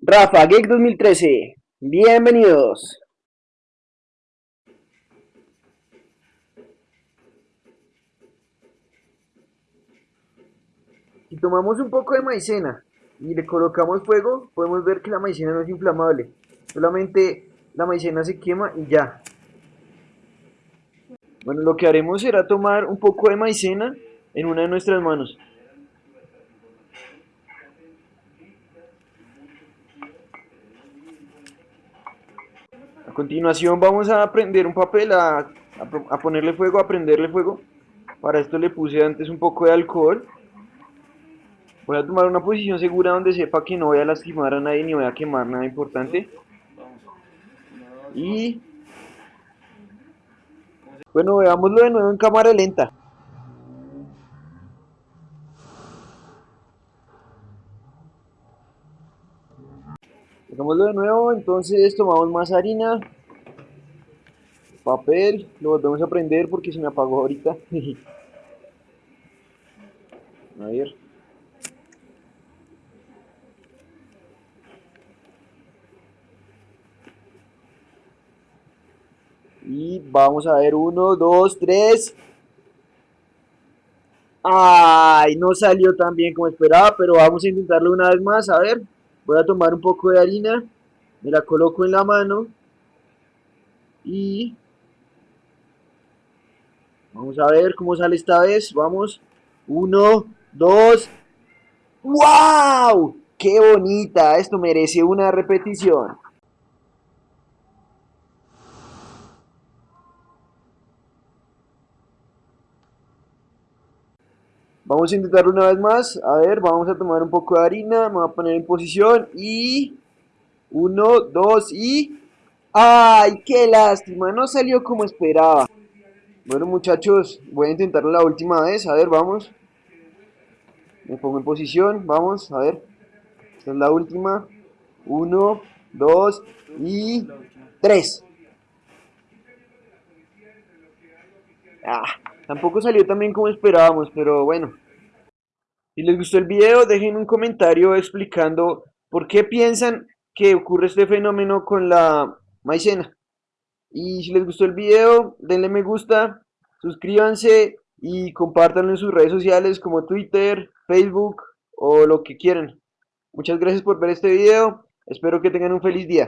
Rafa Geek 2013, bienvenidos. Si tomamos un poco de maicena y le colocamos fuego, podemos ver que la maicena no es inflamable. Solamente la maicena se quema y ya. Bueno, lo que haremos será tomar un poco de maicena en una de nuestras manos. Continuación vamos a prender un papel, a, a, ponerle fuego, a prenderle fuego. Para esto le puse antes un poco de alcohol. Voy a tomar una posición segura donde sepa que no voy a lastimar a nadie ni voy a quemar nada importante. Y... Bueno, veámoslo de nuevo en cámara lenta. Hagámoslo de nuevo, entonces tomamos más harina, papel, lo volvemos a prender porque se me apagó ahorita. a ver. Y vamos a ver, uno, dos, tres. Ay, no salió tan bien como esperaba, pero vamos a intentarlo una vez más, a ver. Voy a tomar un poco de harina, me la coloco en la mano y vamos a ver cómo sale esta vez. Vamos, uno, dos, ¡wow! ¡Qué bonita! Esto merece una repetición. Vamos a intentarlo una vez más. A ver, vamos a tomar un poco de harina. Me voy a poner en posición. Y... Uno, dos y... ¡Ay, qué lástima! No salió como esperaba. Bueno, muchachos, voy a intentarlo la última vez. A ver, vamos. Me pongo en posición. Vamos, a ver. Esta es la última. Uno, dos y... Tres. Ah, tampoco salió tan bien como esperábamos, pero bueno. Si les gustó el video, dejen un comentario explicando por qué piensan que ocurre este fenómeno con la maicena. Y si les gustó el video, denle me gusta, suscríbanse y compártanlo en sus redes sociales como Twitter, Facebook o lo que quieran. Muchas gracias por ver este video, espero que tengan un feliz día.